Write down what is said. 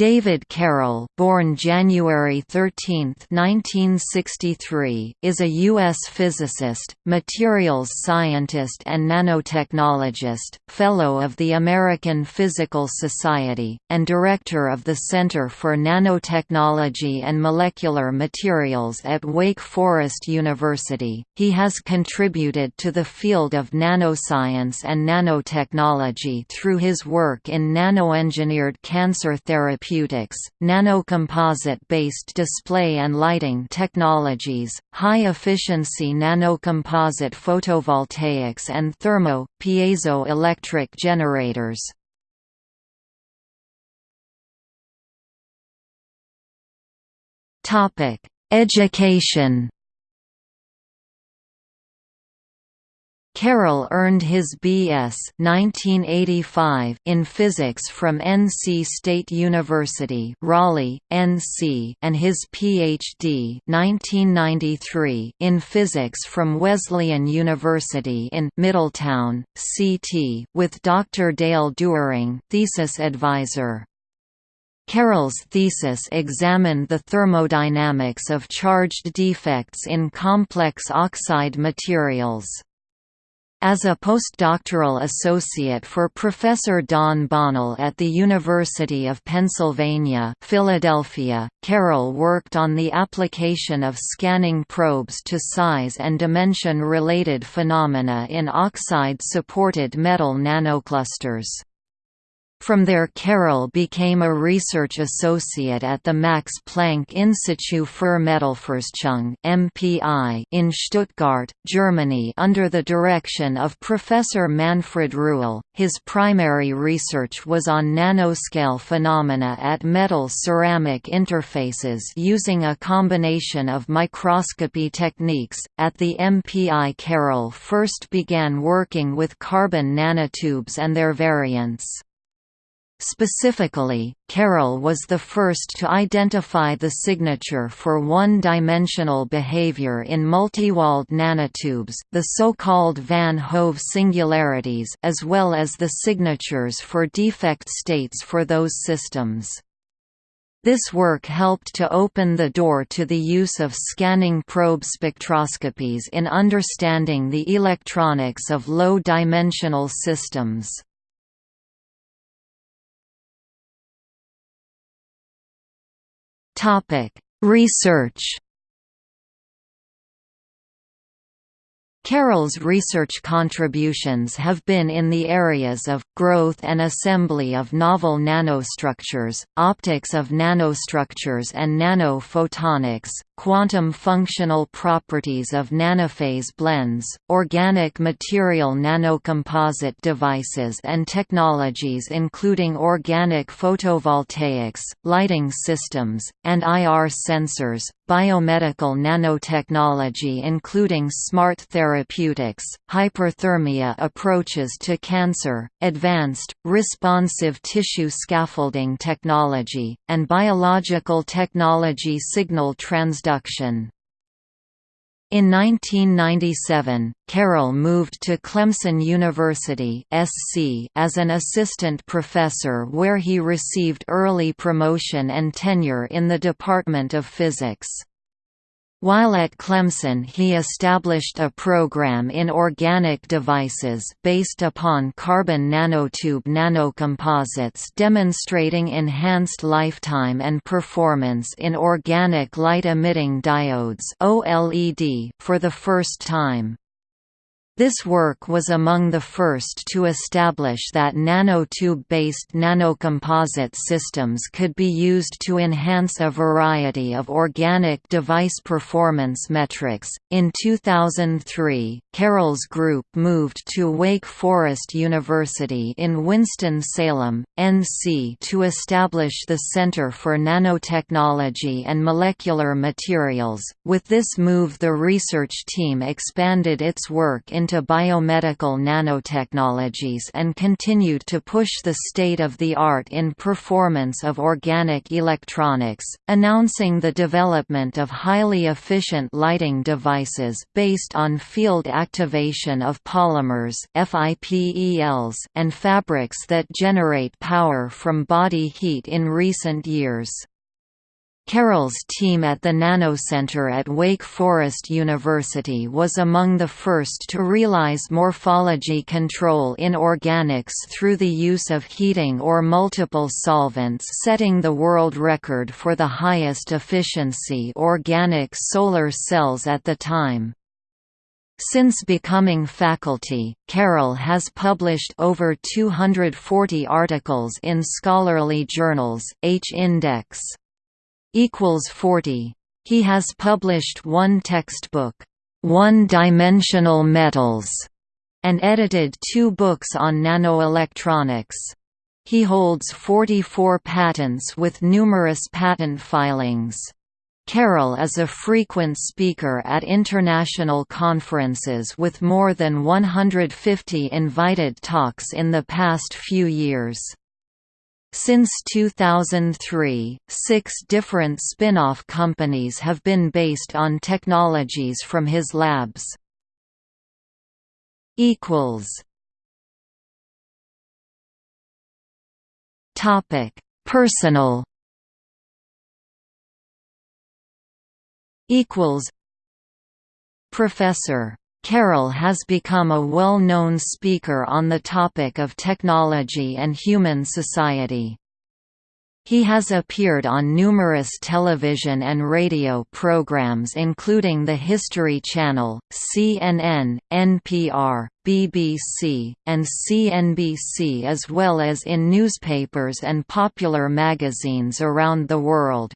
David Carroll born January 13, 1963, is a U.S. physicist, materials scientist and nanotechnologist, Fellow of the American Physical Society, and Director of the Center for Nanotechnology and Molecular Materials at Wake Forest University. He has contributed to the field of nanoscience and nanotechnology through his work in nanoengineered cancer therapy therapeutics, nanocomposite-based display and lighting technologies, high-efficiency nanocomposite photovoltaics and thermo, piezoelectric generators. Education Carroll earned his B.S. 1985 in physics from NC State University, Raleigh, NC, and his Ph.D. 1993 in physics from Wesleyan University in Middletown, CT, with Dr. Dale Dewering, thesis advisor. Carroll's thesis examined the thermodynamics of charged defects in complex oxide materials. As a postdoctoral associate for Professor Dawn Bonnell at the University of Pennsylvania Philadelphia, Carroll worked on the application of scanning probes to size and dimension-related phenomena in oxide-supported metal nanoclusters. From there Carroll became a research associate at the Max Planck Institut für Metallforschung in Stuttgart, Germany under the direction of Professor Manfred Rühle. His primary research was on nanoscale phenomena at metal-ceramic interfaces using a combination of microscopy techniques. At the MPI Carroll first began working with carbon nanotubes and their variants. Specifically, Carroll was the first to identify the signature for one-dimensional behavior in multiwalled nanotubes the so-called Van Hove singularities as well as the signatures for defect states for those systems. This work helped to open the door to the use of scanning probe spectroscopies in understanding the electronics of low-dimensional systems. Topic: Research. Carroll's research contributions have been in the areas of, growth and assembly of novel nanostructures, optics of nanostructures and nanophotonics, quantum functional properties of nanophase blends, organic material nanocomposite devices and technologies including organic photovoltaics, lighting systems, and IR sensors, biomedical nanotechnology including smart therapeutics, hyperthermia approaches to cancer, advanced, responsive tissue scaffolding technology, and biological technology signal transduction in 1997, Carroll moved to Clemson University (SC) as an assistant professor where he received early promotion and tenure in the Department of Physics. While at Clemson he established a program in organic devices based upon carbon nanotube nanocomposites demonstrating enhanced lifetime and performance in organic light-emitting diodes for the first time. This work was among the first to establish that nanotube-based nanocomposite systems could be used to enhance a variety of organic device performance metrics. In 2003, Carroll's group moved to Wake Forest University in Winston-Salem, NC to establish the Center for Nanotechnology and Molecular Materials. With this move the research team expanded its work into into biomedical nanotechnologies and continued to push the state-of-the-art in performance of organic electronics, announcing the development of highly efficient lighting devices based on field activation of polymers and fabrics that generate power from body heat in recent years. Carroll's team at the Nanocenter at Wake Forest University was among the first to realize morphology control in organics through the use of heating or multiple solvents setting the world record for the highest efficiency organic solar cells at the time. Since becoming faculty, Carroll has published over 240 articles in scholarly journals, H-Index equals 40. He has published one textbook, One-Dimensional Metals, and edited two books on nanoelectronics. He holds 44 patents with numerous patent filings. Carroll is a frequent speaker at international conferences with more than 150 invited talks in the past few years. Since 2003, six different spin-off companies have been based on technologies from his labs. Topic: Personal. Equals. Professor Carroll has become a well-known speaker on the topic of technology and human society. He has appeared on numerous television and radio programs including the History Channel, CNN, NPR, BBC, and CNBC as well as in newspapers and popular magazines around the world.